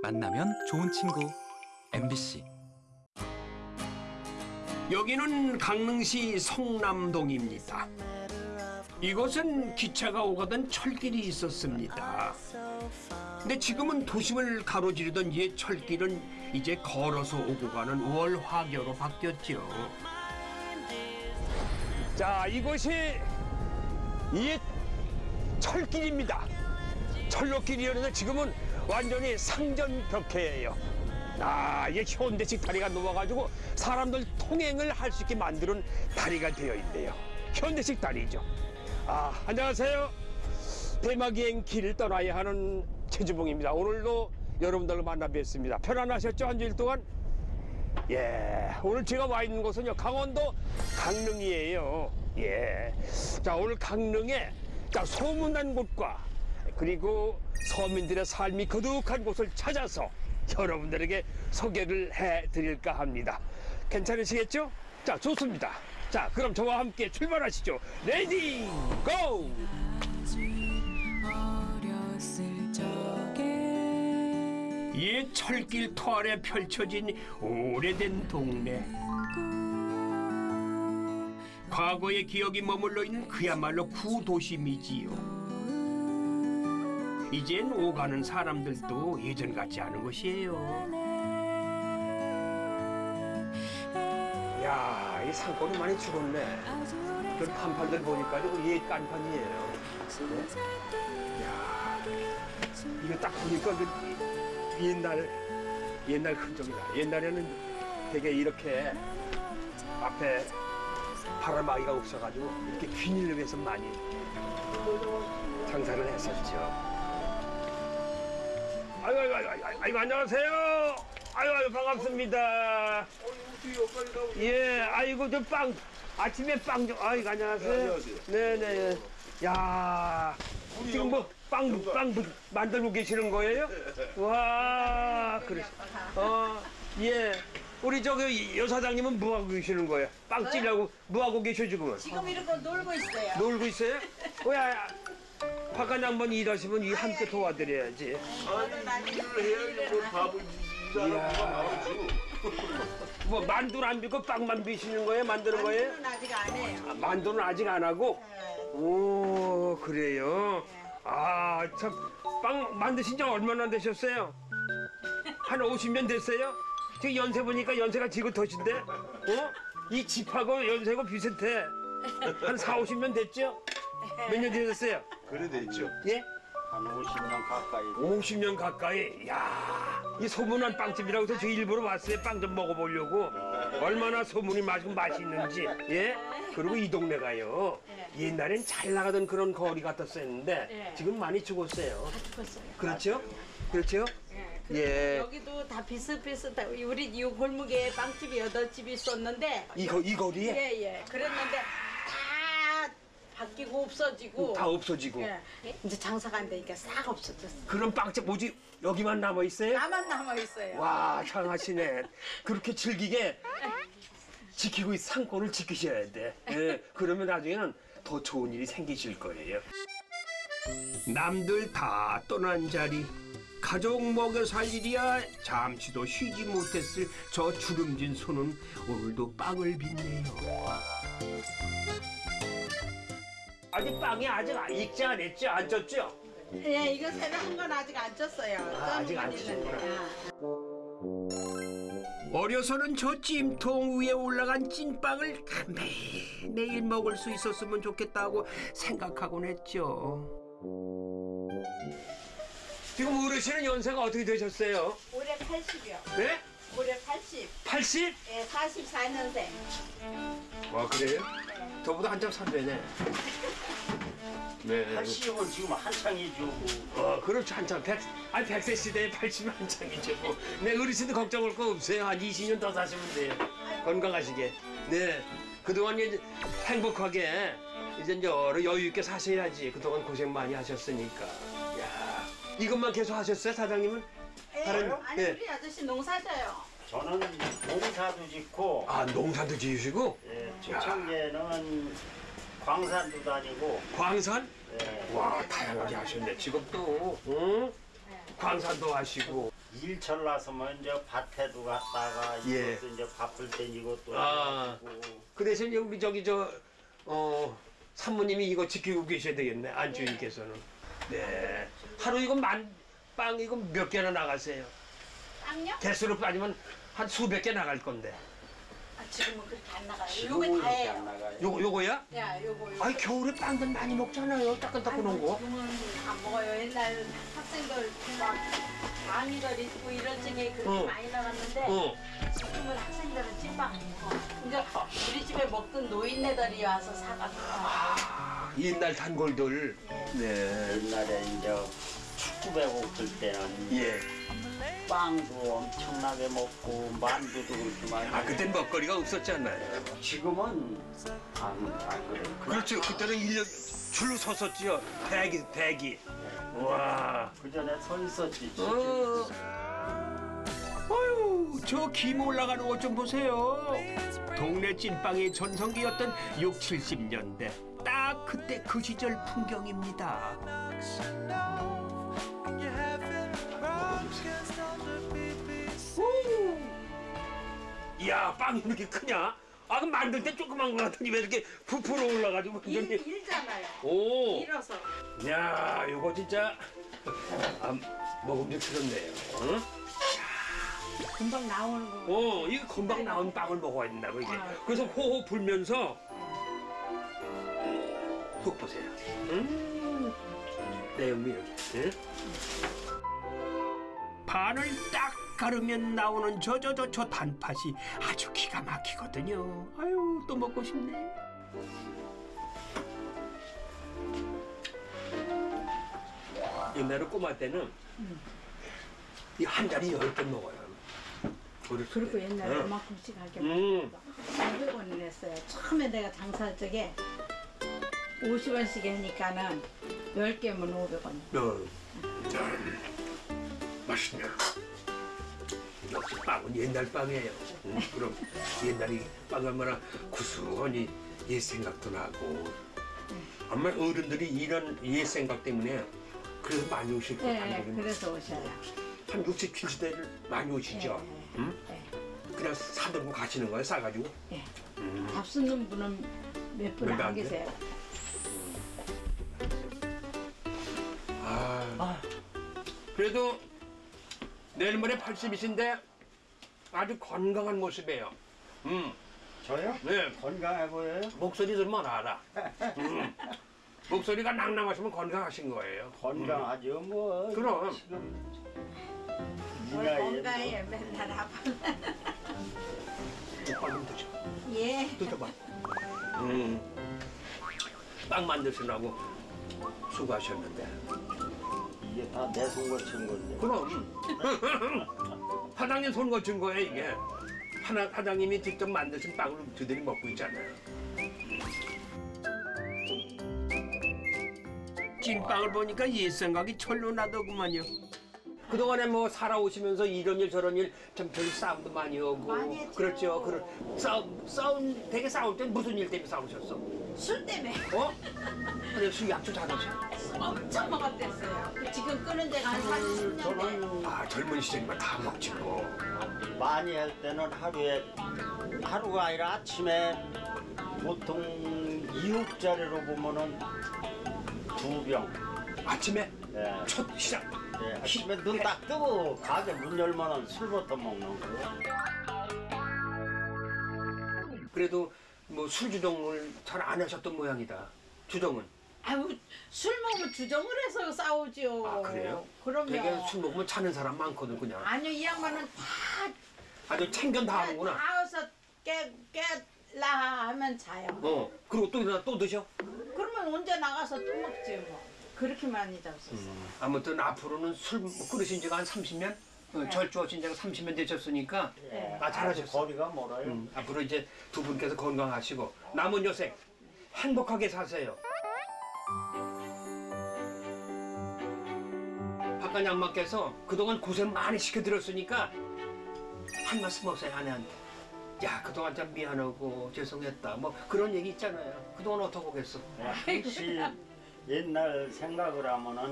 만나면 좋은 친구 MBC 여기는 강릉시 성남동입니다. 이곳은 기차가 오가던 철길이 있었습니다. 근데 지금은 도심을 가로지르던 옛 철길은 이제 걸어서 오고 가는 월화교로 바뀌었죠. 자, 이곳이 옛 철길입니다. 철로길이었는데 지금은 완전히 상전 벽해예요. 아, 이게 현대식 다리가 놓아가지고 사람들 통행을 할 수 있게 만드는 다리가 되어 있네요. 현대식 다리죠. 아, 안녕하세요. 대마기행 길을 떠나야 하는 최주봉입니다. 오늘도 여러분들과 만나 뵙습니다. 편안하셨죠? 한 주일 동안? 예, 오늘 제가 와 있는 곳은요, 강원도 강릉이에요. 예. 자, 오늘 강릉에 자, 소문난 곳과 그리고 서민들의 삶이 거룩한 곳을 찾아서 여러분들에게 소개를 해 드릴까 합니다. 괜찮으시겠죠? 자, 좋습니다. 자, 그럼 저와 함께 출발하시죠. Ready, go! 옛 철길 터 아래 펼쳐진 오래된 동네. 과거의 기억이 머물러 있는 그야말로 구도심이지요. 이젠 오가는 사람들도 예전 같지 않은 것이에요. 야, 이 산골이 많이 죽었네. 그 판판들 보니까 이거 옛 깐판이에요. 이거 딱 보니까 그 옛날 옛날 흔적이다. 옛날에는 되게 이렇게 앞에 바람막이가 없어가지고 이렇게 비닐로 해서 많이 장사를 했었죠. 아이고 아이고 아이고 아이고, 아이고 안녕하세요. 아이고 아이고 반갑습니다. 예, 아이고 저 빵 아침에 빵 좀 아이고 안녕하세요. 안녕하세요. 네네. 야 지금 뭐 빵 빵 만들고 계시는 거예요? 와 그래. 어 예. 우리 저기 여사장님은 뭐 하고 계시는 거예요? 빵 찌려고 뭐 하고 계셔 지금은? 지금 이러고 놀고 있어요. 놀고 있어요? 뭐야? 박관 양반 일하시면 이 함께 도와드려야지. 아니 일을 해야지 뭐뭐 만두를 안 빚고 빵만 빚시는 거예요? 만드는 거예요? 만두는 아직 안 해요. 아, 만두는 아직 안 하고? 네. 오 그래요? 아 참 빵 만드신 지 얼마나 되셨어요? 한 50년 됐어요? 지금 연세 보니까 연세가 지긋하신데? 어? 이 집하고 연세가 비슷해 한 4, 50년 됐죠? 몇 년 되셨어요? 그래 됐죠 예? 한 50년 가까이 50년 가까이 야, 이 소문난 빵집이라고 해서 저 일부러 왔어요. 빵 좀 먹어보려고. 얼마나 소문이 맛있고 맛있는지. 예? 그리고 이 동네가요. 옛날엔 잘 나가던 그런 거리 같았었는데 네. 지금 많이 죽었어요. 죽었어요. 그렇죠? 그렇죠? 예. 여기도 다 비슷비슷해. 우리 이 골목에 빵집이 여덟 집이 있었는데 이, 거, 이 거리에 예예. 그랬는데 다 바뀌고 없어지고 다 없어지고. 예. 이제 장사가 안 되니까 싹 없어졌어. 그런 빵집 뭐지? 여기만 남아 있어요? 나만 남아 있어요. 와, 장하시네. 그렇게 즐기게 지키고 있 상권을 지키셔야 돼. 예, 그러면 나중에는 더 좋은 일이 생기실 거예요. 남들 다 떠난 자리. 가족 먹여 살 일이야 잠시도 쉬지 못했을 저 주름진 손은 오늘도 빵을 빚네요. 아직 빵이 아직 익지 않았죠? 안 쪘죠? 예, 이거 새로운 건 아직 안 쪘어요. 아직 안. 있는데. 어려서는 저 찜통 위에 올라간 찐빵을 매일 매일 먹을 수 있었으면 좋겠다고 생각하곤 했죠. 지금 어르신은 연세가 어떻게 되셨어요? 올해 80이요. 네? 올해 80. 80? 예, 44년생. 와 그래요? 저보다 한참 선배네. 네. 80은 지금 한창이죠 어, 그렇죠 한참 백, 아니 100세 시대에 80이 한창이죠. 뭐. 네 어르신도 걱정할 거 없어요. 한 20년 더 사시면 돼요. 건강하시게. 네. 그동안 이제 행복하게 이제 여러 여유 있게 사셔야지. 그동안 고생 많이 하셨으니까. 야 이것만 계속 하셨어요 사장님은? 다른- 아니 예. 우리 아저씨 농사져요. 저는 농사도 짓고 아 농사도 지으시고 예, 초창기에는 광산도 다니고 광산? 예, 와 다양하게 하셨네 직업도. 응? 광산도 하시고 일철 나서 먼저 밭에도 갔다가 예. 이것도 이제 밥을 땡기고 또 아. 해가지고 그 대신 우리 저기 저 어, 산모님이 이거 지키고 계셔야 되겠네 안주인께서는. 네. 하루 이거 만 빵 이거 몇 개나 나가세요? 빵요? 개수로 따지면 한 수백 개 나갈 건데. 아, 지금은 그렇게 안 나가요. 지금은 요거 다 이렇게 안. 나가요. 요거 요거야? 야, 요거 요거. 아니 겨울에 빵들 많이 먹잖아요. 따끈따끈한 거. 지금은 안 먹어요. 옛날 학생들 막 강의들 있고 이런 쪽에 그렇게 어. 많이 나갔는데 어. 지금은 학생들은 찐빵 안 먹어. 그러니까 우리 집에 먹던 노인네들이 와서 사가지고. 아, 옛날 단골들. 네. 옛날에 이제 축구 배고플 때는 예. 빵도 엄청나게 먹고 만두도 많이 아 그땐 먹거리가 없었잖아요. 지금은 안, 안 그래요. 그, 그렇죠. 그때는 일년 줄로 섰었지요. 대기 대기. 와. 그 전에 서 있었지. 어. 어휴, 저김 올라가는 것좀 보세요. 동네 찐빵의 전성기였던 6, 70년대. 딱 그때 그 시절 풍경입니다. 이야, 빵이 이렇게 크냐? 아, 그럼 만들 때 조그만 거 같더니 왜 이렇게 부풀어 올라가지고 일, 완전히. 일잖아요. 오. 일어서. 야, 이거 진짜 아, 먹음직스럽네요. 응? 금방 나오는 거. 어, 이거 금방 나온 빵을 먹어야 된다고 이게. 아. 그래서 호호 불면서 속 보세요. 음, 내음이 이렇게. 응? 반을 딱 가르면 나오는 저저저저 단팥이 아주 기가 막히거든요. 아유, 또 먹고 싶네. 옛날에 꼬마 때는 이한 자리 열 개 먹어요. 그리고 때. 옛날에 응. 이만큼씩 할게 음. 500원을 냈어요. 처음에 내가 장사할 적에 50원씩 하니까는 10개면 500원. 어. 짠. 맛있냐? 역시 빵은 옛날 빵이에요. 음, 그럼 옛날이 빵 얼마나 구수하니 옛 생각도 나고. 아마 어른들이 이런 옛 생각 때문에 그래서 많이 오실 거예요. 네. 그래서 오셔요. 한 60, 70대를 많이 오시죠. 네, 응? 네. 그냥 사들고 가시는 거예요, 싸가지고. 예. 음. 밥 쓰는 분은 몇 분안 돼? 계세요. 아. 그래도 내일 모레 80이신데 아주 건강한 모습이에요. 음, 저요? 네. 건강해 보여요? 목소리 들으면 알아. 음. 목소리가 낭낭하시면 건강하신 거예요. 건강하죠 뭐. 그럼. 지금 이뭘 건강해 맨날 아파. 빵좀 드셔. 예. 드셔봐. 음. 빵 만드시라고 수고하셨는데. 이게 다 내 손 거친 건데. 그럼 사장님 손 거친 거예요 이게. 하나 사장님이 직접 만드신 빵을 저들이 먹고 있잖아요. 찐빵을 보니까 옛 생각이 철로 나더구만요. 그동안에 뭐 살아오시면서 이런 일 저런 일좀별 싸움도 많이 오고 많이 했죠. 그렇죠. 그런 싸움 싸움 되게 싸울 땐 무슨 일 때문에 싸우셨어? 술 때문에 어? 그래 술 약주 잘하셔. 엄청 먹었댔어요. 지금 끄는 데가 한 40년 돼. 저는 아 젊은 시절이면 다 먹지 뭐. 많이 할 때는 하루에 하루가 아니라 아침에 보통 2억짜리로 보면은 두 병. 아침에 예. 첫 시작. 예, 아침에 눈 딱 뜨고 가게 문 열면은 술부터 먹는 거예요. 그래도 뭐 술 주정을 잘 안 하셨던 모양이다. 주정은. 아유 술 먹으면 주정을 해서 싸우지요. 아 그래요? 그럼요. 되게 술 먹으면 차는 사람 많거든 그냥. 아니요 이 양반은 다 아주 챙겨 다 하는구나. 나와서 깨 깨라 하면 자요. 어. 그리고 또 일어나 또 드셔. 그러면 언제 나가서 또 먹지 뭐. 그렇게 많이 잡수었어. 음. 아무튼 앞으로는 술 끓이신 지가 한 30년? 어, 절주하신 지가 30년 되셨으니까 네. 아 잘하셨어. 거리가 멀어요. 음, 앞으로 이제 두 분께서 건강하시고 남은 여생 행복하게 사세요. 박간 양마께서 그동안 고생 많이 시켜드렸으니까 한 말씀 하세요 아내한테. 야 그동안 참 미안하고 죄송했다 뭐 그런 얘기 있잖아요. 그동안 어떻게 하겠어? 예, 혹시 옛날 생각을 하면은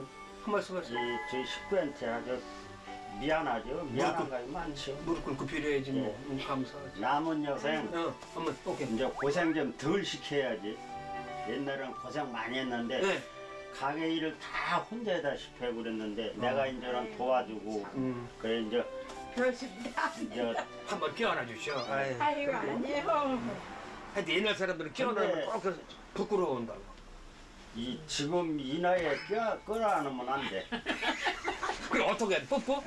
한 말씀 이 하세요. 저희 식구한테 아주 미안하죠. 미안한 거 많죠. 무릎 꿇고 빌어야지 뭐. 응, 감사하지. 남은 여생 어, 어머, 오케이. 이제 고생 좀 덜 시켜야지. 옛날엔 고생 많이 했는데 네. 가게 일을 다 혼자 다시피 해 그랬는데 내가 이제는 도와주고 음, 그래 이제 그렇습니다. 이제 한번 주셔. 아유. 아이고 아니에요. 하여튼 옛날 사람들은 근데- 꼭 그- 부끄러워한다고. 이 지금 이 나이에 껴 끌어안으면 안 돼. 그럼 어떻게 해? 뽀뽀?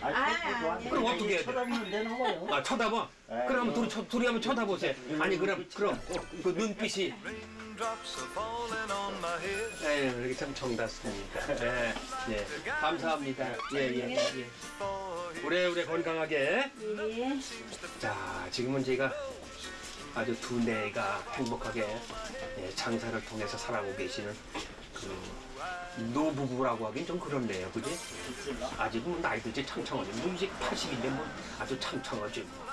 아, 아이, 그것도 안 아니. 돼. 그럼 어떻게 해야 돼? 쳐다보면 되는 거예요. 아 쳐다봐. 에, 그럼 뭐. 둘이 쳐, 둘이 한번 쳐다보세요. 아니 그럼 그럼 그 눈빛이 에휴 이렇게 참 정답습니다. 네, 네. 감사합니다. 예 예 예, 예. 오래오래 건강하게. 예. 자 지금은 제가 아주 두뇌가 행복하게 예, 장사를 통해서 살아오고 계시는 그 노부부라고 하긴 좀 그렇네요, 그지? 아직은 뭐 나이도 이제 창창하죠. 뭐 이제 80인데 뭐 아주 창창하죠. 뭐.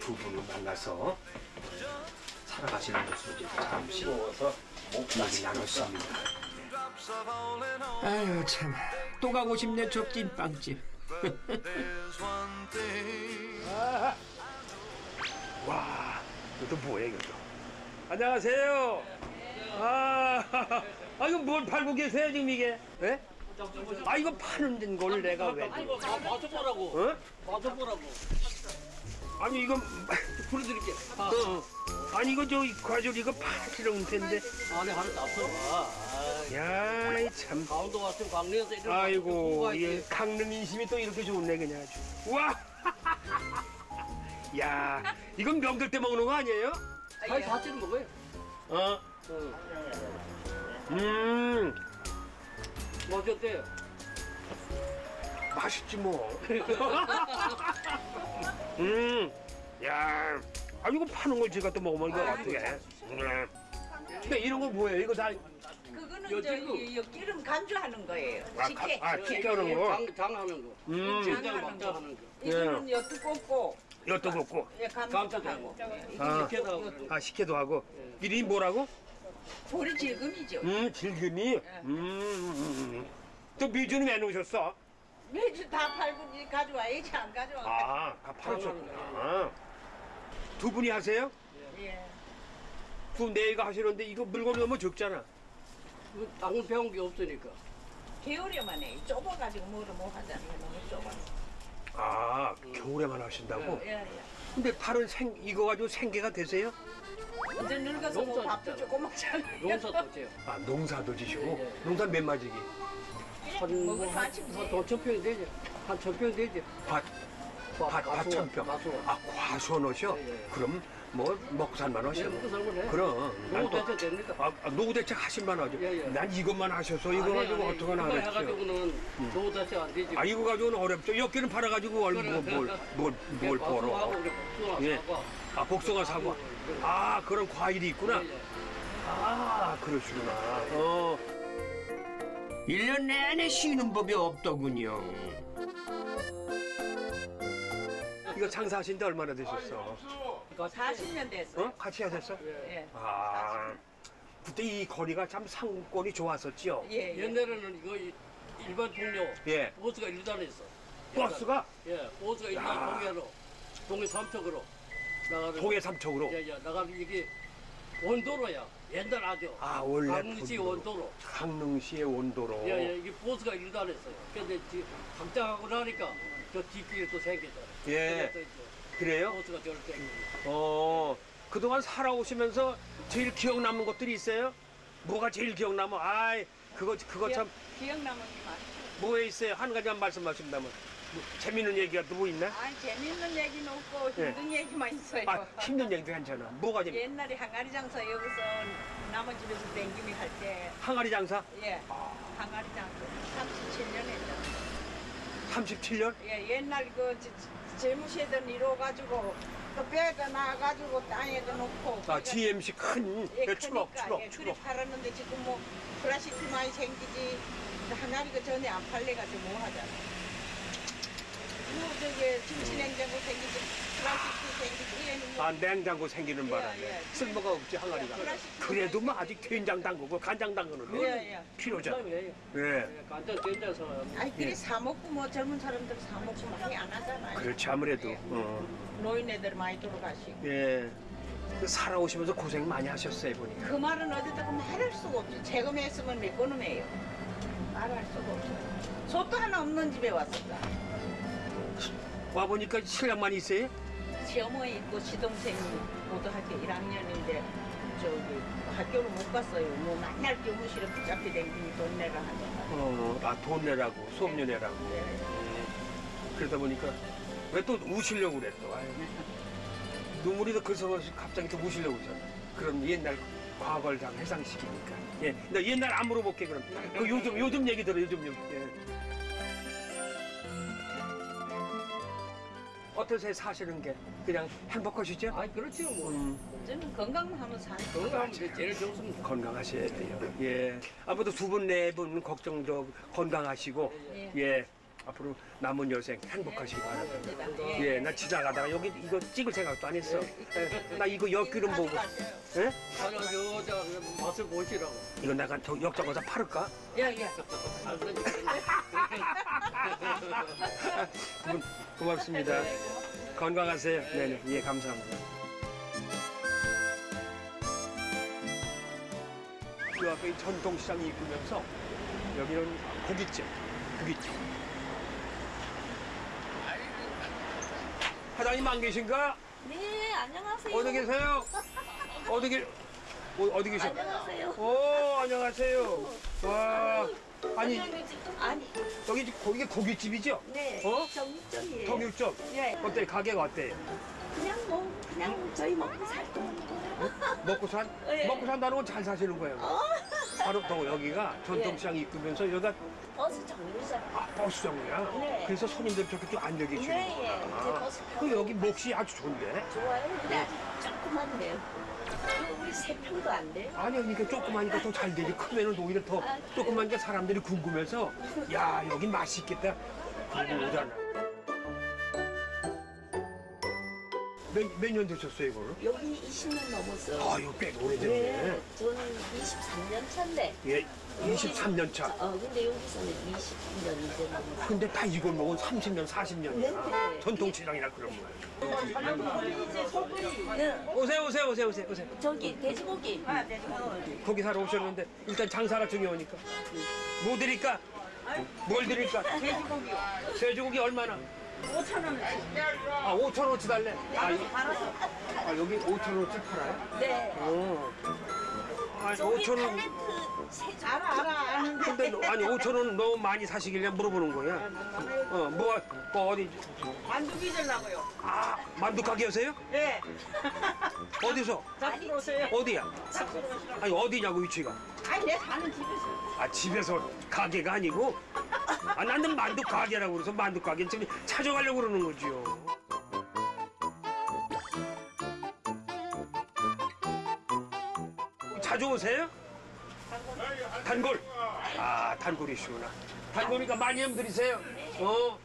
두 분을 만나서 살아가시는 모습을 이제 잠시 얘기 나눴습니다. 아유 참또 가고 싶네 저 찐빵집. 와 이것도 뭐야 이것도. 안녕하세요. 아, 아 이거 뭘 팔고 계세요 지금 이게? 예? 아 이거 파는 걸 내가 왜? 맞아보라고. 어? 맞아보라고. 아니 이거 보여드릴게. 어, 어. 아니 이거 저 과줄 이거 파시는 텐데. 안에 하나 납쳐봐. 야, 참. 강원도 왔으면 강릉에서 이런 아이고, 예, 강릉 인심이 또 이렇게 좋네 그냥 아주. 와. 야, 이건 명절 때 먹는 거 아니에요? 아니 자체는 먹어요. 어. 응. 음, 뭐 어쨌대요? 맛있지 뭐. 음, 야, 아 이거 파는 걸 제가 또 먹으면 이거 어떻게? 해? 음. 근데 이런 거 뭐예요? 이거 다 그거는. 저기 요 기름 간주하는 거예요. 아, 식혜. 가- 아, 식혜하는 거? 장, 장하는 거. 음, 장하는 거. 하는 거. 이거는 요 두껍고 엿도 굽고, 예, 감자도 감자하고 아. 이렇게 하고. 아 식혜도 하고. 이름이 뭐라고? 보리 질금이죠. 음, 질금이. 음, 음, 음. 또 미주는 왜 놓으셨어? 매주 다 팔고 이제 가져와야지 안 가져와. 아, 다 팔으셨구나. 두 분이 하세요? 예. 두 내가 하시는데 이거 물건이 너무 적잖아. 이거 당근 배운 게 없으니까. 겨울에만 해. 좁아가지고 뭐를 못 하잖아요. 너무 좁아. 아, 겨울에만 하신다고? 예, 예. 근데 팔은 생 이거 가지고 생계가 되세요? 이제 늙어서 뭐 농사 밥도. 조금 먹잖아요. 농사 도 지요. 아, 농사도 지시고 예, 예. 농사 몇 마지기? 한, 먹을 뭐, 한, 마침 한, 한 천평이 되지. 한 천평 되지. 밭, 과- 밭, 밭천평. 아, 과수원 하셔? 예, 예. 그럼 뭐 먹고 살만 예, 하셔? 먹고 살만 해. 그럼. 됩니까? 아, 아, 노후 대책 하실만 하죠. 예, 예. 난 이것만 하셔서 이거 가지고 어떡하나 이거 하겠죠. 해가지고는 노후 대체 안 되지. 아, 이거 가지고는 어렵죠. 엽기는 팔아가지고 얼, 뭐, 뭘, 뭘, 뭘 벌어. 우리 복숭아 예. 사과. 아, 복숭아 사과. 아, 그런 과일이 있구나. 예, 예. 아, 그러시구나. 어. 1년 내내 쉬는 법이 없더군요. 이거 장사하신 지 얼마나 되셨어? 40년 됐어요. 어? 같이 하셨어? 예. 아, 그때 이 거리가 참 상권이 좋았었죠? 예, 예. 옛날에는 이거 이- 일반 동료 예. 버스가 일단했어. 버스가 예, 버스가 일단 동해로 동해 삼척으로 나가는. 동해 삼척으로. 예, 예, 나가는 이게 원도로야. 옛날 아주. 아, 원래 강릉시 본도로. 원도로. 강릉시의 온도로. 예, 예, 이게 버스가 일단했어요. 근데 지금 확장하고 나니까 저 뒷길이 또 생겼잖아요. 예. 그래서 이제 그래요? 버스가 땡기고. 어, 그동안 살아오시면서 제일 기억 남는 것들이 있어요? 뭐가 제일 기억 남아? 아이, 그거, 그거 참, 기억나는 게 많죠. 뭐에 있어요? 한 가지만 말씀하신다면. 뭐, 재밌는 얘기가 또뭐 있나? 아니 재밌는 얘기는 없고 힘든 얘기만 있어요. 아, 힘든 얘기도 괜찮아. 뭐가 재밌 옛날에 항아리 장사 여기서 남은 집에서 댕김이 할 때, 항아리 장사? 예, 항아리 장사 37년 했죠. 37년? 예, 옛날 그 재무시던 이로 가지고 또 빼가 나가지고 땅에다 놓고. 아, GMC 큰, 예, 예, 추럭, 크니까, 추럭, 예, 추럭. 팔았는데 지금 뭐 플라스틱 많이 생기지. 항아리가 전에 안 팔려가지고 뭐 하잖아. 뭐 저기 김치 냉장고 생기지 아 냉장고 생기는 바람에 예, 예. 쓸모가 없지 항아리가. 그래도 뭐 아직 된장 담그고 간장 담그는 거 예, 예. 필요죠. 예. 예. 간장 된장서 아니 그래 사 먹고 뭐 젊은 사람들 사 먹고 많이 안 하잖아요. 그렇지 아무래도. 어. 노인네들 많이 돌아가시고. 예. 그 살아오시면서 고생 많이 하셨어요 보니까. 그 말은 어디다가 말할 수가 없죠. 재검했으면 몇 번은 해요. 말할 수가 없어요. 소도 하나 없는 집에 왔었다. 와 보니까 신랑만 있어요? 시어머니 있고 시동생이 고등학교 1학년인데 저기 학교를 못 갔어요. 뭐 맨날 교무실에 붙잡혀 댕기니 돈 내라 하잖아. 어, 아돈 내라고 수업료 내라고. 네. 예. 그러다 보니까 왜 또 우시려고 그래 또. 아유. 눈물이 더 그래서 갑자기 또 우시려고 그러잖아. 그럼 옛날 과거를 다 회상시키니까. 예. 나 옛날 안 물어볼게 그럼. 그 요즘 요즘 얘기 들어 요즘 얘기. 예. 어떠세요 사시는 게 그냥 행복하시죠? 아 그렇지요 뭐. 음, 저는 건강만 하면 사는 건강하면 이제 제일 좋습니다. 건강하셔야 돼요. 예. 앞으로도 두 분 네 분 걱정도 건강하시고 예. 예. 앞으로 남은 여생 행복하시기 바랍니다. 겁니다. 예, 나 지나가다가 여기 이거 찍을 생각도 안 했어. 예, 나 이거 옆기름 보고, 예? 아니 여자 맛을 보시라고. 이거 내가 저 역적어서 팔을까? 예, 예. 고- 고맙습니다. 건강하세요. 네네, 예, 감사합니다. 그 앞에 이 전통시장이 있으면서 여기는 고깃집, 고깃집. 사장님 안 계신가? 네, 안녕하세요. 어디 계세요? 어디 계, 어, 어디 계셔? 안녕하세요. 오, 안녕하세요. 와, 아니, 아니, 여기 거기 고깃집이죠? 네. 어? 정육점이에요. 정육점. 예. 어때? 가게가 어때? 그냥 뭐, 그냥 저희 먹고 살 돈. 먹고 산? 예. 먹고 산다는 건 잘 사시는 거예요. 바로 또 여기가 전통시장 입구면서 여기가 버스 정류장. 아, 버스정이야. 네. 그래서 손님들 저렇게 좀 앉아 계시고. 네, 예. 제 아, 버스 그 여기 몫이 아주 좋은데? 좋아요. 근데 아주 조그만데요. 이거 우리 세 평도 안 돼요. 아니, 그러니까 조그마니까 더 잘 되지. 크면은 오히려 더 아, 조그마니까 사람들이 궁금해서 야, 여긴 맛있겠다. 궁금하잖아. 몇, 몇 년 되셨어요, 이거를? 여기 20년 넘었어. 아, 이거 꽤 오래됐네. 네. 저는 23년 차인데. 예, 23년 차. 어, 근데 여기서는 20년 이제 넘었어. 근데 다 이걸 먹은 30년, 40년이야. 네. 전통시장이라 그런 거예요. 네. 오세요, 오세요, 오세요, 오세요, 오세요. 저기, 돼지고기. 고기 사러 오셨는데 일단 장사가 중요하니까. 뭐 드릴까? 뭘 드릴까? 돼지고기요. 돼지고기 얼마나? 5천 원. 아, 5천 원어치 달래. 아, 이- 아, 여기 5천 원어치 팔아요? 네. 어. 아니, 저기 5천 원. 탤런트 세종. 알아, 알아, 아는데. 근데 너- 아니 5천 원 너무 많이 사시길래 물어보는 거야. 어, 뭐, 뭐 어디? 만두 빚으려고요. 아, 만두 가게여세요? 네. 어디서? 잡수러 오세요. 어디야? 아니 어디냐고 위치가? 아니, 내 사는 집에서. 아 집에서 가게가 아니고 아 나는 만두 가게라고 그래서 만두 가게 지금 찾아가려고 그러는 거지요. 자주 오세요? 단골. 아 단골이시구나. 단골이니까 많이 좀 드리세요. 어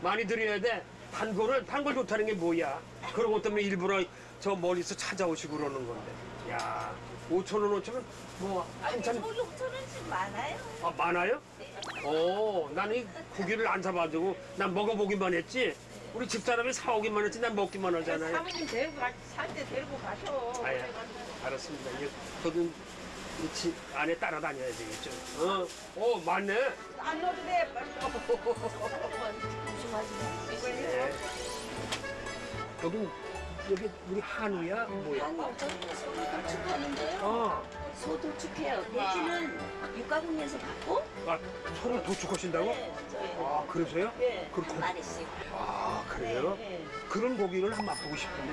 많이 드려야 돼. 단골은 단골 좋다는 게 뭐야? 그런 것 때문에 일부러 저 멀리서 찾아오시고 그러는 건데. 야 5천 원 5천 원 뭐 한참 저기 5천 원씩 많아요. 아, 많아요? 오, 나는 이 고기를 안 사가지고 난 먹어보기만 했지. 우리 집사람이 사오기만 했지 난 먹기만 하잖아요. 사모님 데리고 가, 살때 데리고 가셔. 아야, 알았습니다. 이제 저도 이집 안에 따라다녀야 되겠죠. 어, 어, 맞네. 안 넣어도 돼. 조심하지 마. 네. 여기 여기 우리 한우야 뭐야? 아니, 저희는 소도 도축하는데요. 어, 소도축해요. 돼지는 육가공에서 받고, 아, 서로 도축하신다고? 네, 저희는. 아, 그러세요? 네, 그럼 한 고- 마리씩. 아, 그래요? 네. 그런 고기를 한번 맛보고 싶은데.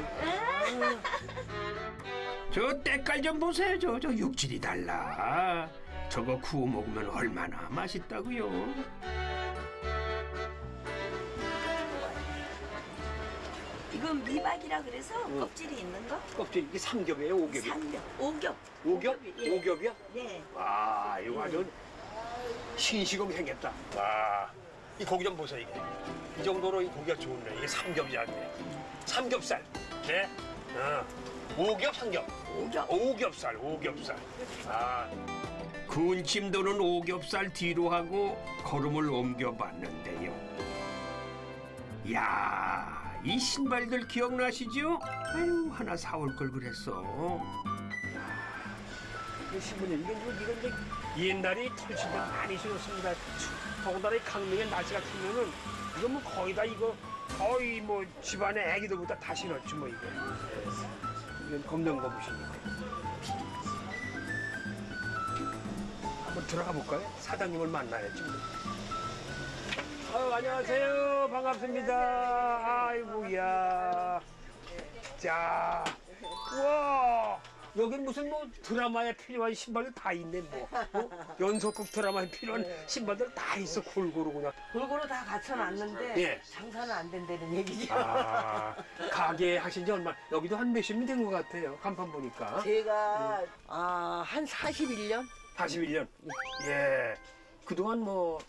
저 때깔 좀 보세요. 저, 저 육질이 달라. 저거 구워 먹으면 얼마나 맛있다고요. 이건 미박이라 그래서 껍질이 있는 거? 껍질 이게 삼겹이에요, 오겹이? 삼겹, 오겹. 오겹? 예. 오겹이야? 네. 와, 이거 아주 신시금 생겼다. 와, 이 고기 좀 보세요 이게. 이 정도로 이 고기가 좋네. 이게 삼겹살인데. 삼겹살. 네. 어. 오겹 삼겹. 오겹. 오겹살. 오겹살. 아. 구운 침도는 오겹살 뒤로 하고 걸음을 옮겨봤는데요. 야, 이 신발들 기억나시죠? 아유, 하나 사올 걸 그랬어. 이 신부님 이건 뭐 이건 이제 옛날에 털신들 많이 신었습니다. 더군다나 이 강릉의 날씨 같으면은 이거 뭐 거의 다 이거 거의 뭐 집안의 애기들보다 다 신었지 뭐 이거. 검정 거부시니까. 한번 들어가 볼까요? 사장님을 만나야지. 뭐. 아유 안녕하세요 반갑습니다. 아이고야. 자, 와. 여기 무슨 뭐 드라마에 필요한 신발들 다 있네 뭐 어? 연속극 드라마에 필요한 신발들 다 있어 골고루 그냥 골고루 다 갖춰놨는데 예. 장사는 안 된다는 얘기죠. 아 가게 하신 지 얼마 여기도 한 몇십 년 된 것 같아요 간판 보니까 제가 아, 한 41년? 41년 예 그동안 뭐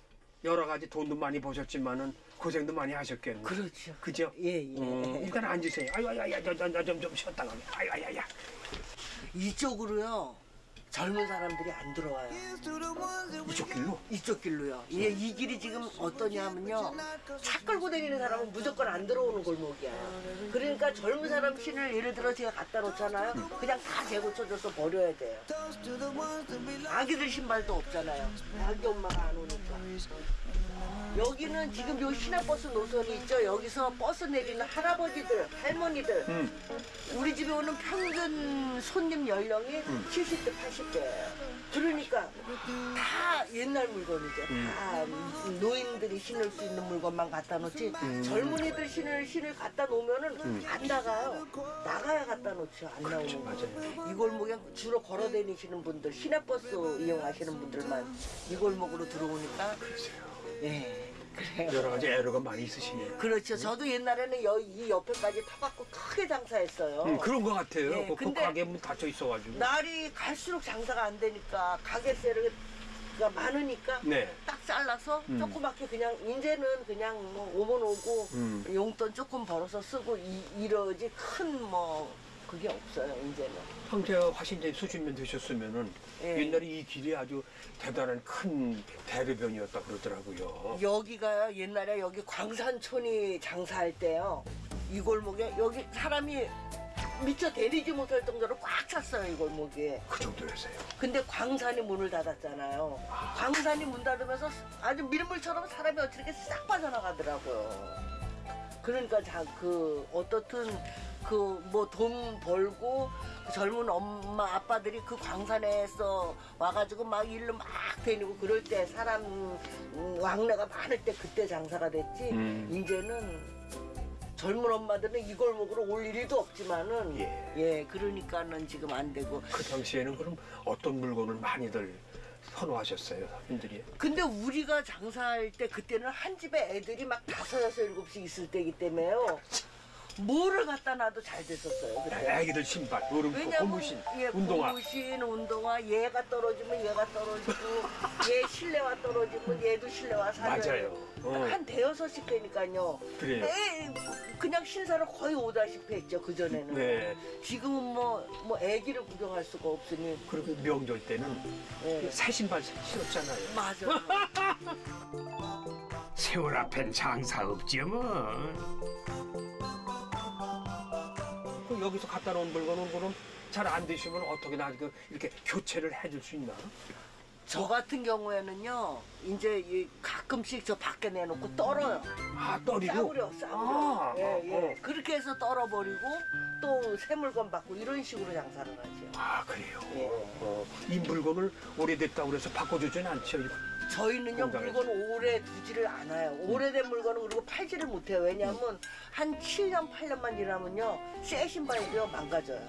여러 가지 돈도 많이 버셨지만은 고생도 많이 하셨겠네 그렇죠. 그죠? 예, 예. 음, 일단 앉으세요 아유 아유 아유 좀 좀 좀 쉬었다가 아유 아유 아유 이쪽으로요. 젊은 사람들이 안 들어와요. 이쪽 길로 이쪽 길로요. 예, 이 길이 지금 어떠냐면요. 차 끌고 다니는 사람은 무조건 안 들어오는 골목이야. 그러니까 젊은 사람 신을 예를 들어 제가 갖다 놓잖아요. 그냥 다 재고쳐줘서 버려야 돼요. 아기들 신발도 없잖아요. 아기 엄마가 안 오니까. 여기는 지금 요 시내버스 노선이 있죠. 여기서 버스 내리는 할아버지들, 할머니들. 우리 집에 오는 평균 손님 연령이 70대, 80대예요. 그러니까 다 옛날 물건이죠. 다 노인들이 신을 수 있는 물건만 갖다 놓지 젊은이들 신을 신을 갖다 놓으면은 안 나가요. 나가야 갖다 놓죠. 안 나오는 거죠. 이 골목에 주로 걸어 다니시는 분들, 시내버스 이용하시는 분들만 이 골목으로 들어오니까 예. 그래요. 여러 가지 애로가 많이 있으시네요 그렇죠. 저도 옛날에는 여, 이 옆에까지 타갖고 크게 장사했어요. 음, 그런 것 같아요. 예, 그, 그 근데 가게 문 닫혀 있어가지고. 날이 갈수록 장사가 안 되니까 가게세가 많으니까 네. 딱 잘라서 음. 조그맣게 그냥 이제는 그냥 뭐 오면 오고 음. 용돈 조금 벌어서 쓰고 이, 이러지 큰 뭐 그게 없어요 이제는. 형제가 화신제 수십년 되셨으면은 예. 옛날에 이 길이 아주 대단한 큰 대로변이었다 그러더라고요. 여기가요 옛날에 여기 광산촌이 장사할 때요 이 골목에 여기 사람이 미처 데리지 못할 정도로 꽉 찼어요 이 골목에. 그 정도였어요. 근데 광산이 문을 닫았잖아요. 광산이 문 닫으면서 아주 밀물처럼 사람이 어떻게 싹 빠져나가더라고요. 그러니까 자, 그 어떻든 그 뭐 돈 벌고 그 젊은 엄마 아빠들이 그 광산에서 와가지고 막 일로 막 다니고 그럴 때 사람 음, 왕래가 많을 때 그때 장사가 됐지. 음. 이제는 젊은 엄마들은 이 골목으로 올 일도 없지만은 예. 예 그러니까는 지금 안 되고 그 당시에는 그럼 어떤 물건을 많이들 선호하셨어요, 분들이? 근데 우리가 장사할 때 그때는 한 집에 애들이 막 다섯 여섯 일곱씩 있을 때이기 때문에요. 뭐를 갖다 놔도 잘 됐었어요. 그때. 애기들 신발, 어른코, 왜냐면 고무신, 예, 운동화. 고무신, 운동화 얘가 떨어지면 얘가 떨어지고 얘 실내화 떨어지면 얘도 실내화 사줘야 맞아요. 어. 한 대여섯씩 되니까요. 그래요. 에 그냥 신사를 거의 오다시피 했죠 그 전에는. 네. 지금은 뭐 뭐 애기를 구경할 수가 없으니. 그리고 명절 때는 예. 새 신발 신었잖아요. 맞아. 세월 앞엔 장사 없죠 뭐. 그럼 여기서 갖다 놓은 물건은 그럼 잘 안 되시면 어떻게 나그 이렇게 교체를 해줄 수 있나? 저 같은 경우에는요, 이제 이 가끔씩 저 밖에 내놓고 떨어요. 아, 떨이고? 싸구려, 싸구려. 아, 예, 예. 어, 어. 그렇게 해서 떨어버리고 또 새 물건 받고 이런 식으로 장사를 하죠. 아, 그래요. 예. 어, 이 물건을 오래됐다고 그래서 바꿔주진 않죠. 저희는요. 물건 오래 두지를 않아요. 오래된 물건은 그리고 팔지를 못해요. 왜냐하면 한 7년, 8년만 지나면요, 새 신발이요, 망가져요.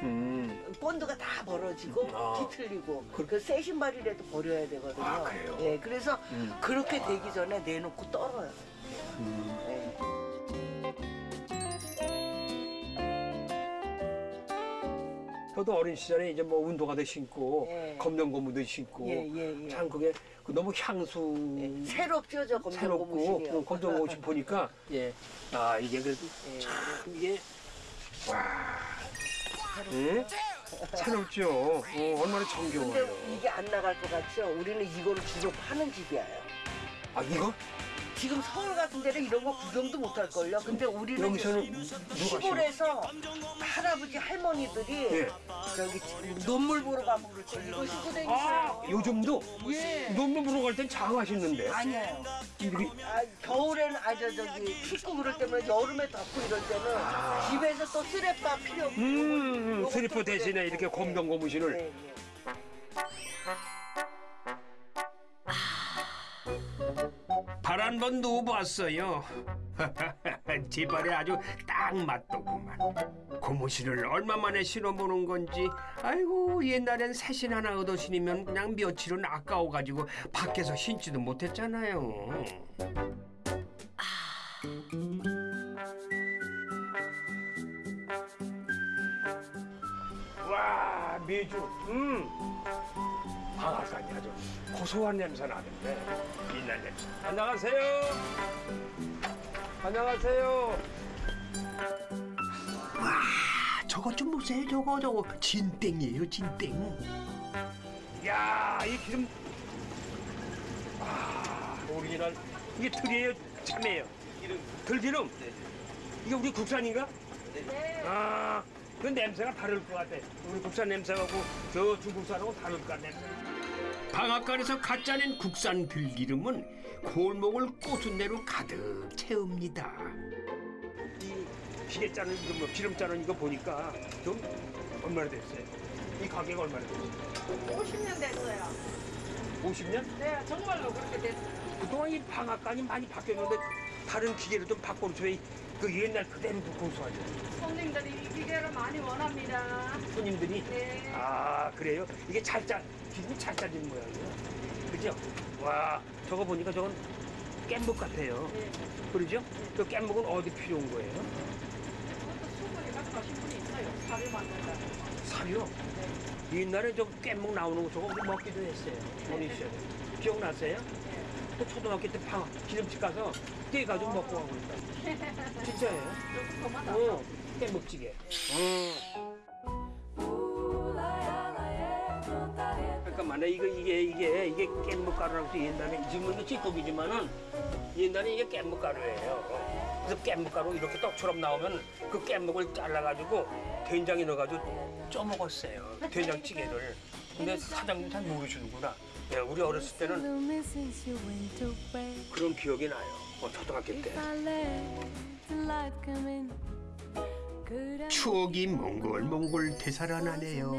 음. 본드가 다 벌어지고 아. 뒤틀리고 그- 그새 신발이라도 버려야 되거든요. 아, 그래요? 예, 그래서 음. 그렇게 되기 전에 내놓고 떨어요. 음. 예. 저도 어린 시절에 이제 뭐 운동화도 신고 예. 검정 고무도 신고 예, 예, 예. 참 그게 그 너무 향수 새롭죠, 저 검정. 그 검정 고무 신 보니까 예. 아 이게 그래도 참 이게 와. 응? 새롭죠. 어, 얼마나 정겨워요. 근데 이게 안 나갈 것 같죠? 우리는 이거를 주로 파는 집이에요. 아 이거 지금 서울 같은 데는 이런 거 구경도 못 할걸요. 근데 우리는 여기서는? 시골에서 할아버지 할머니들이 예. 저기 논물 보러 가면 때 이거 신고 다니세요. 아 요즘도 예. 논문 보러 갈 땐 장화 신는데 아니에요. 이렇게 아, 겨울에는 아저 저기 춥고 그럴 때면 여름에 덥고 이럴 때는 집에서 또 쓰레빠 필요 없고 음, 쓰고 대신에. 이렇게 검정 고무신을 네, 네. 한 번 누워봤어요. 제 발에 아주 딱 맞더구만. 고무신을 얼마 만에 신어보는 건지 아이고 옛날엔 새신 하나 얻어 신으면 그냥 며칠은 아까워가지고 밖에서 신지도 못했잖아요. 와 미주 음 방앗간이 아주 고소한 냄새 나는데 빛난 냄새. 안녕하세요. 안녕하세요. 아, 저거 좀 보세요. 저거 저거. 진땡이에요 진땡. 야이 기름. 아 오리지널. 이게 들이에요? 참이에요? 들기름? 이게 우리 국산인가? 아그 냄새가 다를 것 같아. 우리 국산 냄새하고 저 중국산하고 다를 것 같네 방앗간에서 갓 짜낸 국산 들기름은 골목을 꼬순내로 가득 채웁니다. 이 기계 짜는 이거 뭐 기름 짜는 이거 보니까 좀 얼마나 됐어요? 이 가게가 얼마나 됐어요? 50년 됐어요. 50년? 네, 정말로 그렇게 됐어요. 그동안 이 방앗간이 많이 바뀌었는데 다른 기계를 좀 바꿔놓죠. 그 옛날 그대로 그 고소하죠. 손님들이 이 기계를 많이 원합니다. 손님들이 네. 아 그래요? 이게 잘 짜, 기름이 잘 짜지는 모양이에요. 그죠? 와 저거 보니까 저건 깻묵 같아요. 네. 그러죠? 그 깻묵은 어디 필요한 거예요? 그것도 수분이 가져가신 분이 있어요. 사료 만든다. 사료? 옛날에 저 깻묵 나오는 거 저거 먹기도 했어요. 어린 시절에. 기억나세요? 또 초등학교 때 방, 기름집 가서 떼가지고 먹고 가고 그랬다. 진짜예요? 어, 깻묵찌개. 그 만약 이거 이게 이게 이게 깻묵가루라고 해서 옛날에 지금은 찌꺼기지만은 옛날에 이게 깻묵가루예요. 그래서 깻묵가루 이렇게 떡처럼 나오면 그 깻묵을 잘라가지고 된장에 넣어가지고 쪄 먹었어요. 된장찌개를. 근데 사장님 잘 모르시는구나. 예, 우리 어렸을 때는 그런 기억이 나요. 어, 초등학교 때. 추억이 몽골몽골 되살아나네요.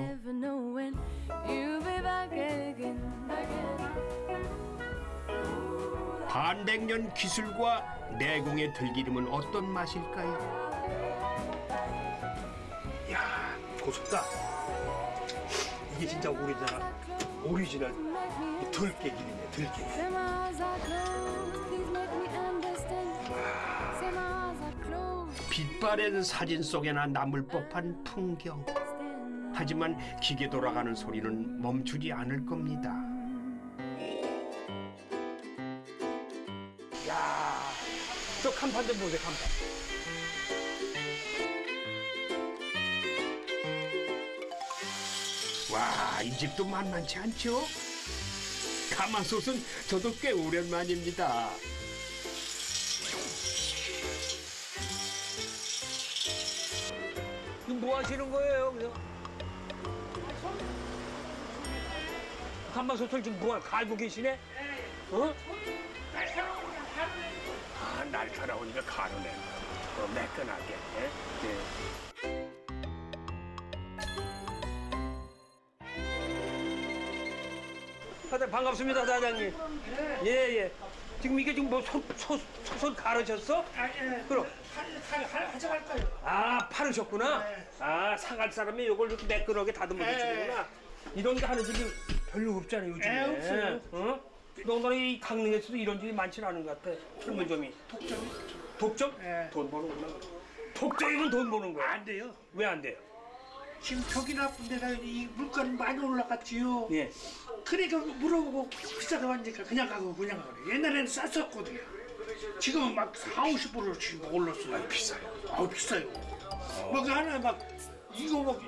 반백년 기술과 내공의 들기름은 어떤 맛일까요? 야 고숩다. 이게 진짜 오리지널 오리지널 이 들깨 기름이네 들깨. 빛바랜 사진 속에나 남을 법한 풍경. 하지만 기계 돌아가는 소리는 멈추지 않을 겁니다. 야, 저 간판 좀 보세요, 간판. 와, 이 집도 만만치 않죠? 가마솥은 저도 꽤 오랜만입니다. 이거 뭐 하시는 거예요, 그냥? 간만솥을 지금 뭐 갈고 계시네? 어? 아, 날카로우니까 가루네. 어, 매끈하게. 예? 예. 사장님, 반갑습니다, 사장님. 예, 예. 지금 이게 지금 뭐 소, 소, 소설 가르쳤어? 그럼. 아, 파르셨구나? 아, 상할 사람이 요걸 이렇게 매끈하게 다듬어 주시는구나. 이런 게 하는 집이 별로 없잖아요, 요즘에. 없어요. 어? 너무나 이 강릉에서도 이런 집이 많지는 않은 것 같아. 철물점이. 독점이? 독점? 돈 버는구나. 독점이면 돈 버는 거야. 안 돼요. 왜 안 돼요? 지금 벽이 나쁜 데가 이 물가는 많이 올라갔지요. 예. 그러니까 물어보고 비싸다고 하니까 그냥 가고 그냥 가고 옛날에는 쌌었거든요. 지금은 막 4, 50%로 지금 올랐어요. 아, 비싸요. 아, 비싸요. 뭐그 하나에 막 이거 막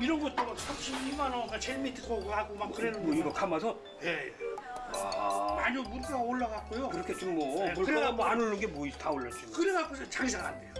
이런 것도 막 32만 원가 제일 밑에 거고 하고 막 그러는 뭐 거. 이거 감아서 예, 예. 아 많이 물가가 올라갔고요. 그렇게 좀뭐 네, 물가가 그래갖고- 뭐안 오르는 게뭐다 올랐지. 뭐. 그래갖고서 장사가 안 돼요.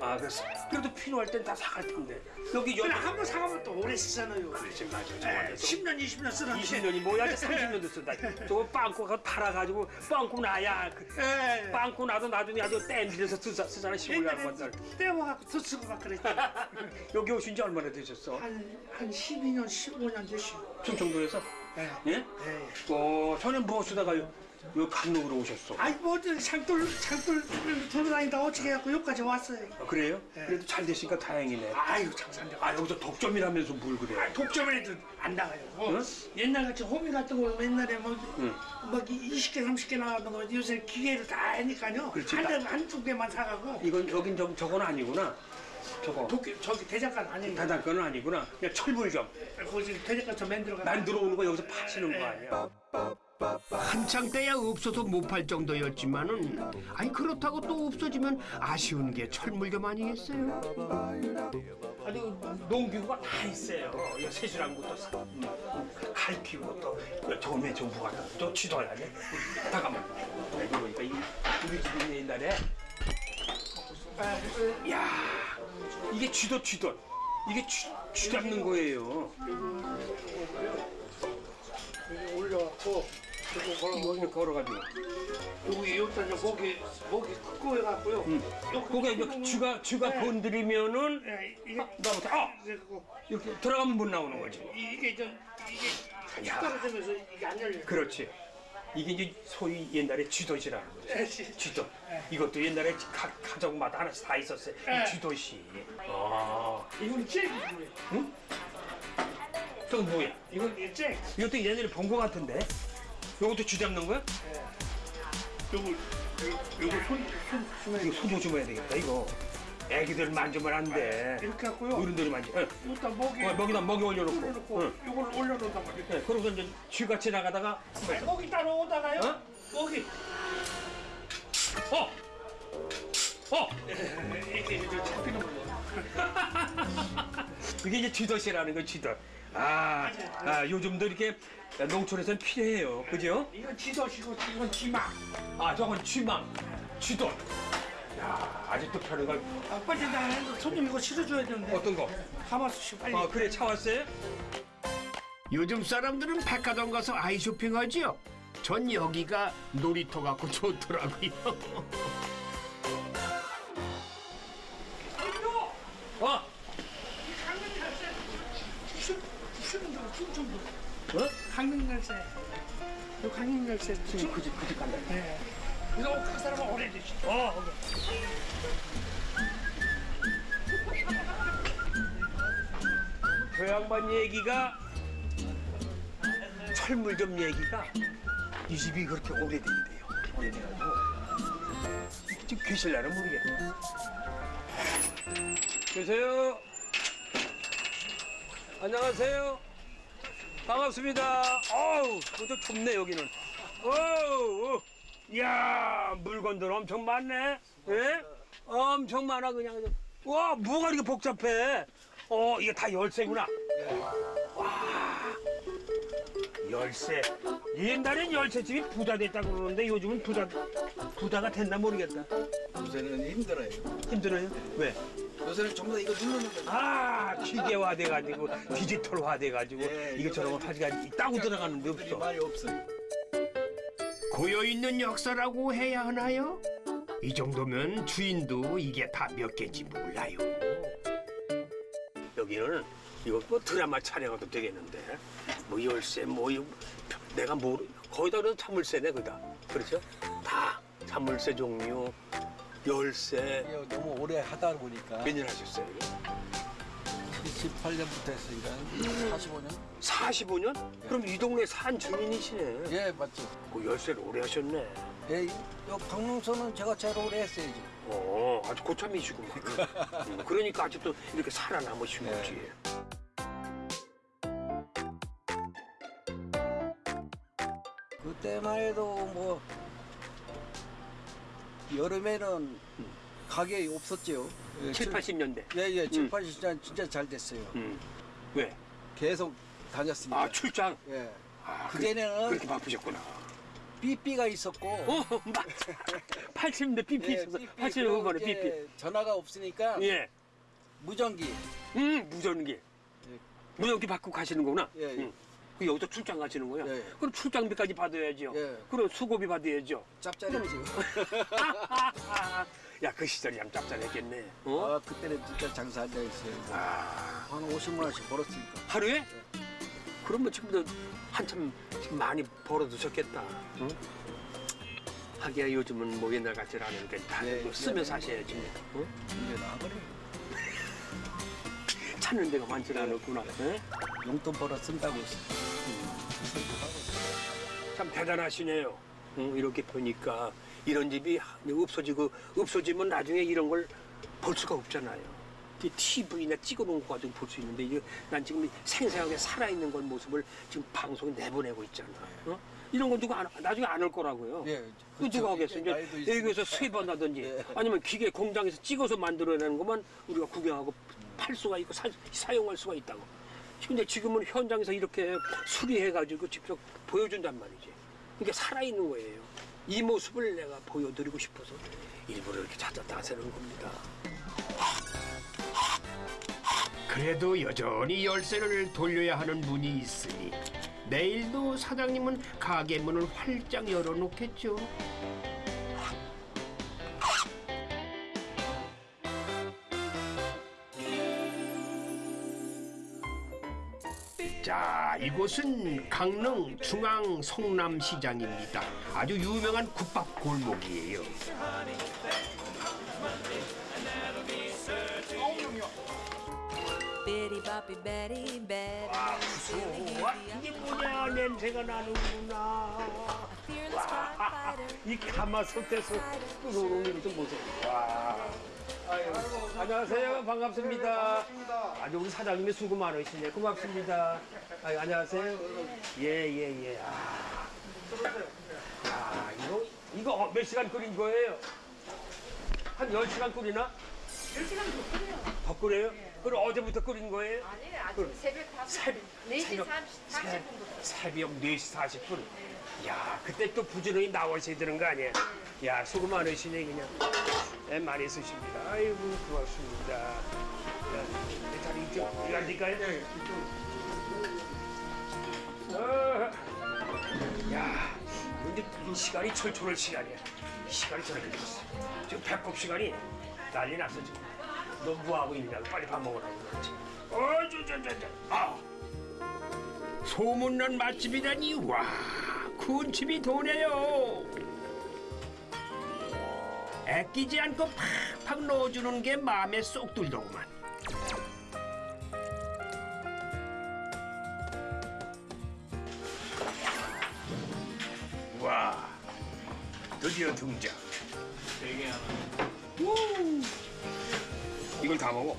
아 그래서 그래도 필요할 땐 다 사갈 텐데 여기 그래 여기 한번 사가면 또 오래 쓰잖아요. 그렇지 맞아 예, 정말 10년, 20년 쓰는데. 20년이 뭐야 30년도 쓴다 저거 빵꾸 가 팔아가지고 빵꾸 나야 그 예. 빵꾸 나도 나중에 아주 땡기려서 쓰자, 쓰잖아 시골에 한 번들 떼어갖고 더 쓰고 막 그랬죠. 여기 오신 지 얼마나 되셨어? 한, 한 12년, 15년 됐어요. 충청도에서? 예. 예? 예. 어 전에 무엇으다가 요, 요 강릉으로 오셨어 아이 뭐 창돌 창돌 돌아다니다 어떻게 해갖고 여기까지 왔어요. 아, 그래요? 예. 그래도 잘 되시니까 다행이네 아이고 장사인데. 아 여기서 독점이라면서 뭘 그래 독점에도 안 나가요. 뭐 응? 옛날 같이 호미 같은 거 옛날에 뭐, 응. 막 20개, 30개 나가던 거 요새 기계로 다 하니까요. 그렇지. 한, 대, 한두 개만 사가고 이건 여긴 저, 저건 아니구나 저거 도끼, 저기 대장간 아니에요. 다단건은 아니구나 그냥 철물점 거기 대장간 저 만들어가. 난 들어 오는 거 여기서 파시는 거 아니야 한창 때야 없어서 못 팔 정도였지만은 아니 그렇다고 또 없어지면 아쉬운 게 철물점 아니겠어요? 아주 농기구가 다 있어요. 이 세수랑부터 사- 음, 칼 피우고 또 쥐둬야 돼. 잠깐만. 이거 보니까 이 우리 집이 옛날에 야 이게 쥐도 쥐도 이게 쥐, 쥐 잡는 거예요. 여기 올려갖고 그리고 걸어 걸어가지고. 여기 이제 목이 목이 크고 해갖고요. 응. 그게 이제 쥐가 쥐가 네. 건드리면은 예, 이게 나부터 아 이렇게 들어가면 못 나오는 거지. 이- 이게 저 이게 숟가락되면서 이게 안 열려요. 그렇지. 이게 이제 소위 옛날에 쥐도시라는 거죠. 예, 지- 쥐도. 이것도 옛날에 가, 가족마다 하나씩 다 있었어요. 네. 이 쥐도시. 아, 이건 잭이고요. 저건 뭐야? 이건 잭. 이것도 옛날에 본 거 같은데. 이것도 쥐 잡는 거야? 요거 요거 손손 손에 이거 손 조심해야 되겠다. 이거. 애기들 만지면 안 돼. 이렇게 갖고요. 어른들이 만지. 응. 일단 목에 어, 먹이다 먹이 올려놓고. 올려놓고 응. 요걸 올려놓는단 말이에요. 네, 그러고서 이제 쥐가 지나가다가 목이 따라오다가요. 어? 목이 어, 어. 이게 이제 잡히는 거예요. 이게 이제 쥐도시라는 거 쥐도. 아, 아 요즘도 이렇게 농촌에서는 필요해요. 그죠? 이건 지도시고 이건 지막. 아 저건 쥐망 쥐도 야 아직도 펴는 걸 아, 빨리 나가서 손님 이거 실어줘야 되는데. 어떤 거? 가마솥이 빨리. 아 그래 차 왔어요? 요즘 사람들은 백화점 가서 아이 쇼핑하지요. 전 여기가 놀이터 같고 좋더라고요. 어? 부수는 거 충청도. 어? 강릉 열쇠. 요 강릉 열쇠. 지금 그집 그집 간다 네. 이거 그 사람은 오래되지. 어 오케이. 저 양반 얘기가 철물점 얘기가 이 집이 그렇게 오래된대요 오래돼가지고 지금 계실라는 모르겠네 계세요 안녕하세요 반갑습니다. 어우 좀 좁네 여기는. 어우 이야 물건들 엄청 많네. 예? 엄청 많아 그냥. 와 뭐가 이렇게 복잡해? 어 이게 다 열쇠구나. 와. 열쇠. 옛날엔 열쇠집이 부자 됐다고 그러는데 요즘은 부자 부자가 됐나 모르겠다. 요새는 힘들어요. 힘들어요? 왜? 요새는 전부 다 이거 누르는 거. 아 기계화 돼가지고 디지털화 돼가지고 예, 이것저것 하지가 따고 들어가는 데 없어 많이 없어요. 고여 있는 역사라고 해야 하나요? 이 정도면 주인도 이게 다 몇 개인지 몰라요. 여기는 이거 뭐 드라마 촬영해도 되겠는데 뭐 열쇠 뭐 이거 내가 모르 거기다 그래도 자물쇠네 거기다 그렇죠? 다 자물쇠 종류 열세. 너무 오래 하다 보니까. 몇 년 하셨어요? 78년부터 했으니까 45년? 45년? 예. 그럼 이 동네 산 주민이시네. 예, 맞죠. 그 열쇠를 오래 하셨네. 예, 요 강릉서는 제가 제일 오래 했어야죠. 어, 아주 고참이시고 음, 그러니까 아직도 이렇게 살아남으신 예. 거지. 그때만 해도 뭐 여름에는 가게 없었죠. 예, 7, 80년대. 예, 예, 7, 음. 80년 진짜 잘 됐어요. 음. 왜? 계속 다녔으니까. 아, 출장. 예. 아, 그전에는 그렇게 바쁘셨구나. 삐삐가 있었고. 어, 맞아. 80년대 삐삐 예, 삐삐. 80년대 그리고 후반에 삐삐. 전화가 없으니까 예. 무전기. 음, 무전기. 무전기 받고 가시는 거구나. 예, 예. 음. 그 여기서 출장 가시는 거야. 예. 그럼 출장비까지 받아야죠. 예. 그럼 수고비 받아야죠. 짭짤했죠. 야, 그 시절이 참 짭짤했겠네. 어? 아, 그때는 진짜 장사 안 되었어요. 아, 한 50만 원씩 벌었으니까. 하루에? 그러면 지금도 한참 지금 많이 벌어두셨겠다. 응? 하기야 요즘은 뭐 옛날 같지 않으니까 다 예, 뭐 쓰면 예. 사셔야지. 뭐. 어? 이제 나버려. 찾는 데가 많지 않았구나. 예? 용돈 벌어 쓴다고. 참 대단하시네요. 응, 이렇게 보니까 이런 집이 없어지고 없어지면 나중에 이런 걸 볼 수가 없잖아요. TV나 찍어놓은 거 가지고 볼 수 있는데 이게 난 지금 생생하게 살아있는 건 모습을 지금 방송에 내보내고 있잖아. 어? 이런 건 누가 안, 나중에 안 올 거라고요. 예, 그 누가 하겠어? 이제 있으니까. 수입한다든지 예. 아니면 기계 공장에서 찍어서 만들어내는 것만 우리가 구경하고 팔 수가 있고 사, 사용할 수가 있다고. 근데 지금은 현장에서 이렇게 수리해가지고 직접 보여준단 말이지. 그러니까 살아있는 거예요. 이 모습을 내가 보여드리고 싶어서 일부러 이렇게 찾아 나서는 겁니다. 그래도 여전히 열쇠를 돌려야 하는 문이 있으니 내일도 사장님은 가게 문을 활짝 열어놓겠죠. 자, 이곳은 강릉 중앙 성남시장입니다. 아주 유명한 국밥 골목이에요. Bitty boppy Betty Betty 와, 이게 뭐냐 냄새가 나는구나. Fighter 이 가마솥에서 끓어오는 것좀 보세요. 와. 안녕하세요. 반갑습니다. 아주 우리 사장님이 수고 많으시네. 고맙습니다. 아유, 안녕하세요. 예, 예, 예. 아. 야, 이거, 이거 어, 몇 시간 끓인 거예요? 한 10시간 끓이나? 10시간 더 끓여요. 더 끓여요? 그럼 어제부터 끓인 거예요? 아니 아침 새벽 5시 새벽, 4시 새벽, 30, 새- 30분부터 새벽 4시 40분. 야, 그때 또 부지런히 나와셔야 되는 거 아니야? 야, 수고 많으시네, 그냥. 애 많이 쓰십니다. 아이고, 고맙습니다. 야, 내 자리 이쪽, 이거 앉을까요? 네, 어, 야, 근데 이 시간이 철철할 시간이야. 이 시간이 저렇게 됐어. 지금 배꼽 시간이 난리 났어, 지금. 너 뭐하고 있냐고, 빨리 밥 먹으라고 그러지. 어, 저, 저, 저, 저. 아. 소문난 맛집이라니 와 군침이 도네요. 애끼지 않고 팍팍 넣어주는 게 마음에 쏙 들더구만. 와 드디어 등장. 우! 이걸 다 먹어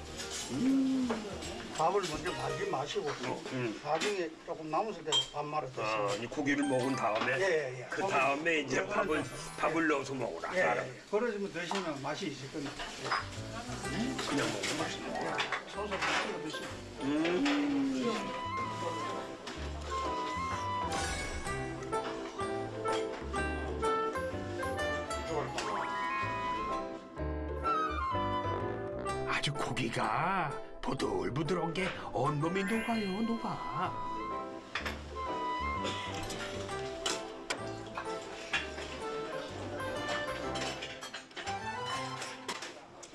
밥을 먼저 말지 마시고 음. 나중에 조금 남았을 때 밥 말아 드세요. 아, 이 고기를 먹은 다음에 예, 예, 예. 그 다음에 이제 밥을 밥을 넣어서 먹어라 예, 사람. 예. 버려지면 드시면 맛이 있을 겁니다. 그냥 먹으면 맛있는 거야 소스 찍어 드시고. 음. 아주 고기가 보들보들한 게 온몸이 녹아요 녹아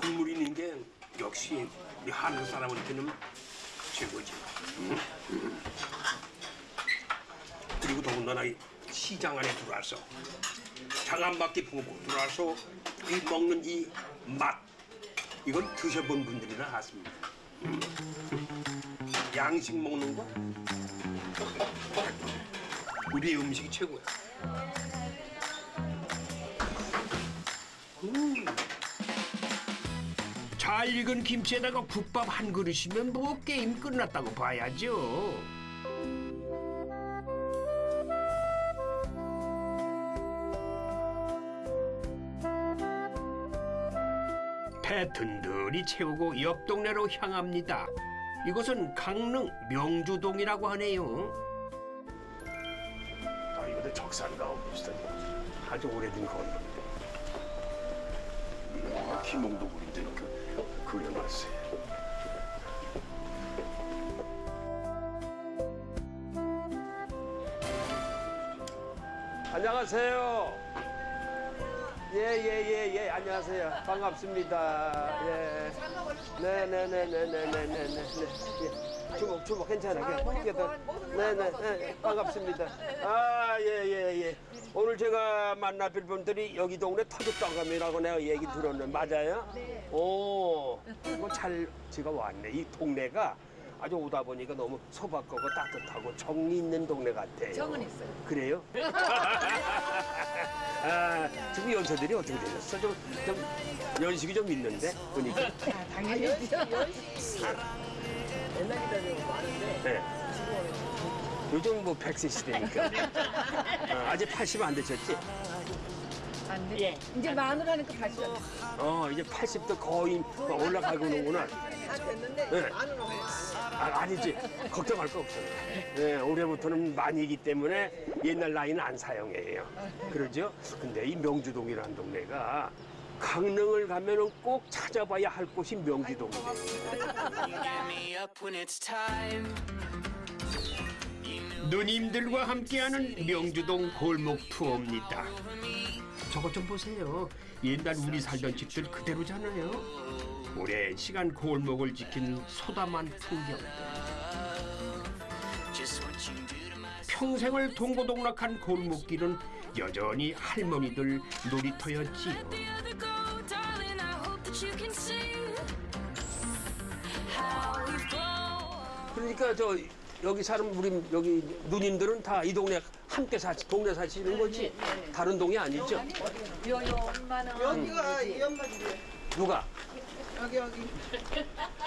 국물 있는 게 역시 우리 한국 사람한테는 최고지. 음, 음. 그리고 더군다나 이 시장 안에 들어와서 장안 밖에 보고 들어와서 이 먹는 이 맛 이건 드셔본 분들이나 알습니다. 음. 양식 먹는 거 우리 음식이 최고야. 잘 익은 김치에다가 국밥 한 그릇이면 뭐 게임 끝났다고 봐야죠 배 든든히 채우고 옆 동네로 향합니다. 이곳은 강릉 명주동이라고 하네요. 아 이것도 적산가옥 비슷한 아주 오래된 건물인데 와 김홍도굴인데 그 그려놨어요 안녕하세요 예예 예 예. 안녕하세요. 반갑습니다. 예. 네네네네네네네네 예. 주먹 주먹 괜찮아. 네네 네, 반갑습니다. 아예 예 예. 오늘 제가 만나 뵐 분들이 여기 동네 터줏당감이라고 내가 얘기 들었는데 맞아요? 오. 이거 잘 제가 왔네. 이 동네가 아주 오다 보니까 너무 소박하고 따뜻하고 정이 있는 동네 같아요 정은 있어요. 그래요? 아, 지금 연세들이 어떻게 되셨어? 좀, 좀 연식이 좀 있는데 보니까. 당연히죠. 옛날이다 많은데 네. 요즘 뭐 100세 시대니까. 아, 아직 80 안 되셨지? 안 돼. 이제 마누라니까 다시. 어, 이제 80도 거의 올라가고 오는구나. 다 됐는데 네. 거 아, 아니지. 걱정할 거 없어요. 네, 올해부터는 만이기 때문에 옛날 나이는 안 사용해요. 그러죠? 근데 이 명주동이라는 동네가 강릉을 가면은 꼭 찾아봐야 할 곳이 명주동이에요. 누님들과 함께하는 명주동 골목 투어입니다. 저것 좀 보세요. 옛날 우리 살던 집들 그대로잖아요. 오랜 시간 골목을 지킨 소담한 풍경들. 평생을 동고동락한 골목길은 여전히 할머니들 놀이터였지요. 그러니까 저 여기 사는 우리 여기 누님들은 다 이 동네 함께 사 동네 사시는 거지 다른 동네 아니죠? 요요 얼마나. 여기가 이 엄마 집이에요. 누가? 여기 여기.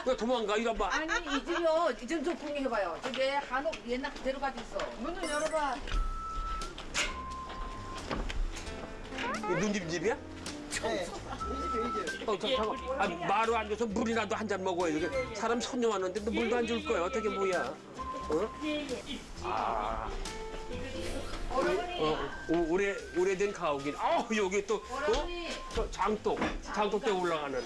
왜 도망가 이런 봐. 아니 이 집이요. 이좀 좀 구경해봐요. 저게 한옥 옛날 그대로 가지고 있어. 문을 열어봐. 누님 집이야? 네. 이 집이에요 이 집. 어, 저, 잠깐. 아, 마루 앉아서 물이라도 한 잔 먹어야 돼. 사람 손님 왔는데 너 물도 안 줄 거야. 어떻게 뭐야? 어? 아. 어, 오, 오래 오래된 가옥인. 아, 여기 또 어? 저 장독, 장독대 올라가는.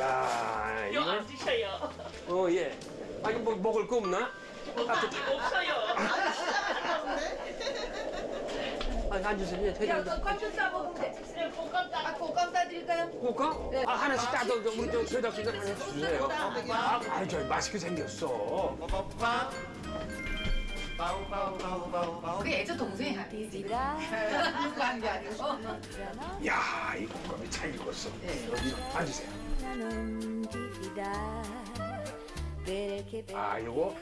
야, 이거 앉으셔요. 어, 예. 아니 뭐 먹을 거 없나? 따뜻. 없어요. 아니 앉으세요. 예, 대장. 껌좀 싸먹으면 돼. 아, 꽃감 싸드릴까요? 볼까? 아 하나씩 따도 우리 저 제작진들 하나씩 주세요. 아, 아, 저 맛있게 생겼어. 그게 애저 동생이야. Vivrà 그거 한게 아니고. 야, 이 곶감이 잘 익었어. 여기 앉으세요. 아, 요거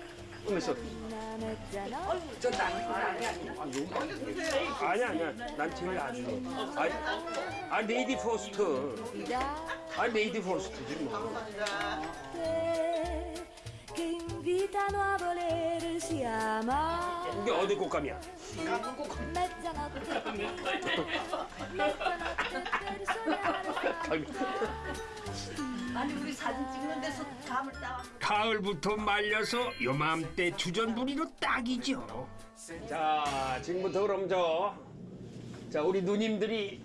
una mezzanotte 저 아니 아니야. 아, 아니 아니야. 난 제일 안 좋아. 아, 아 레이디 포스트. 아 레이디 포스트지 뭐. Che invitano a volersi amare 이게 어디 곶감이야? mezzanotte mezzanotte per sognare 아니 우리 사진 찍는 데서 감을 따와. 가을부터 말려서 요맘때 주전부리로 딱이죠. 자, 지금부터 그럼 저, 자, 우리 누님들이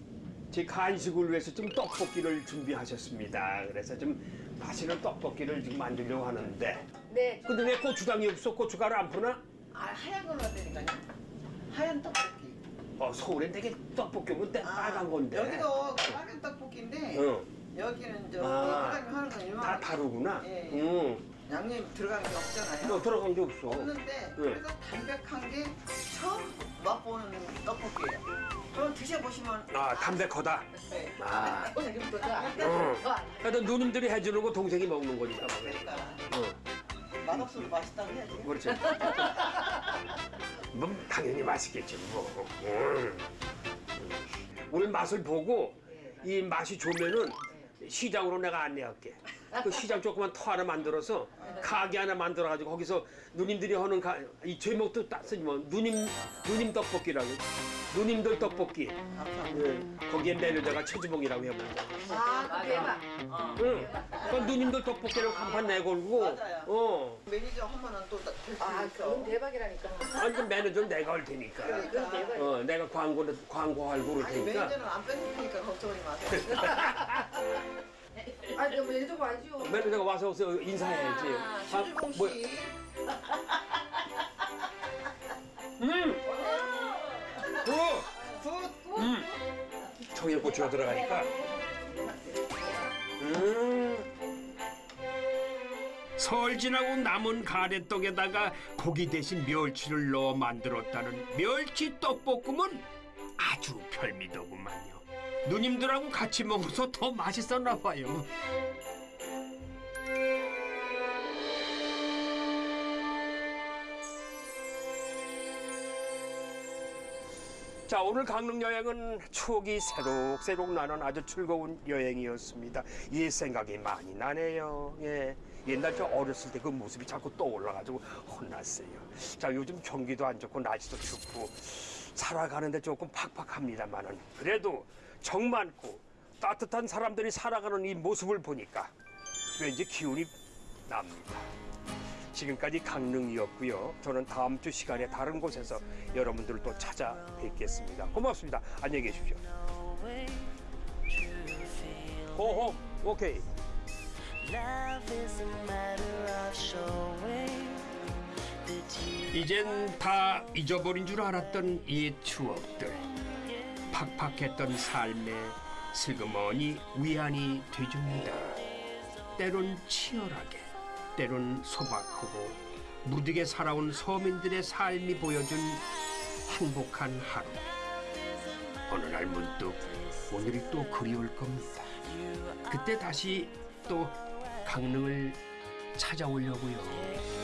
제 간식을 위해서 좀 떡볶이를 준비하셨습니다. 그래서 좀 맛있는 떡볶이를 지금 만들려고 하는데. 네. 근데 왜 고추장이 없어? 고춧가루 안 푸나? 아 하얀 걸로 하다니까요. 하얀 떡볶이. 어, 서울에 되게 떡볶이 오면 때 빨간 건데. 여기도 빨간 떡볶이인데 어, 여기는 저 아. 사장님 하는 건 일반 다 다르구나. 예, 예. 응. 양념 들어간 게 없잖아요. 너 들어간 게 없어. 없는데 그래서 담백한 게 처음 맛보는 떡볶이에요. 그럼 드셔보시면 아, 담백하다. 네. 아. 응. 안- 하여튼 누님들이 해주는 거 동생이 먹는 거니까. 그러니까 응. 맛없어도 맛있다고 해야지. 그렇지. 뭐 당연히 맛있겠지 뭐. 음. 오늘 맛을 보고 이 맛이 좋으면은 시장으로 내가 안내할게. 그 시장 조그만 터 하나 만들어서 가게 하나 만들어 가지고 거기서 누님들이 하는 가, 이 제목도 딱 쓰지 뭐 누님 누님 떡볶이라고. 누님들 떡볶이. 예, 거기에 매니저가 최주봉이라고 해봅니다. 아, 그 대박. 응. 그 누님들 떡볶이를 간판 내걸고. 어. 매니저 하면은 또 될수 아, 있어. 그건 대박이라니까. 아니 그 매니저는 내가 할 테니까. 대박. 어, 내가 광고를 광고할 아니 테니까. 매니저는 안 뺏을 테니까 걱정하지 마세요. 아, 그럼 매니저가 와야죠. 매니저가 와서 와서 인사해야지. 아, 최주봉 씨. 뭐- 음. Good. 음. 청양고추가 들어가니까. 음. 설 지나고 남은 가래떡에다가 고기 대신 멸치를 넣어 만들었다는 멸치 떡볶음은 아주 별미더구만요. 누님들하고 같이 먹어서 더 맛있었나 봐요. 자 오늘 강릉 여행은 추억이 새록새록 나는 아주 즐거운 여행이었습니다. 옛 생각이 많이 나네요. 예. 옛날 저 어렸을 때 그 모습이 자꾸 떠올라가지고 혼났어요. 자 요즘 경기도 안 좋고 날씨도 춥고 살아가는데 조금 팍팍합니다만은 그래도 정 많고 따뜻한 사람들이 살아가는 이 모습을 보니까 왠지 기운이 납니다. 지금까지 강릉이었고요. 저는 다음 주 시간에 다른 곳에서 여러분들을 또 찾아뵙겠습니다. 고맙습니다. 안녕히 계십시오. 호호, 오케이. 이젠 다 잊어버린 줄 알았던 옛 추억들. 팍팍했던 삶에 슬그머니 위안이 되줍니다. 때론 치열하게, 때론 소박하고 무디게 살아온 서민들의 삶이 보여준 행복한 하루. 어느 날 문득 오늘이 또 그리울 겁니다. 그때 다시 또 강릉을 찾아오려고요.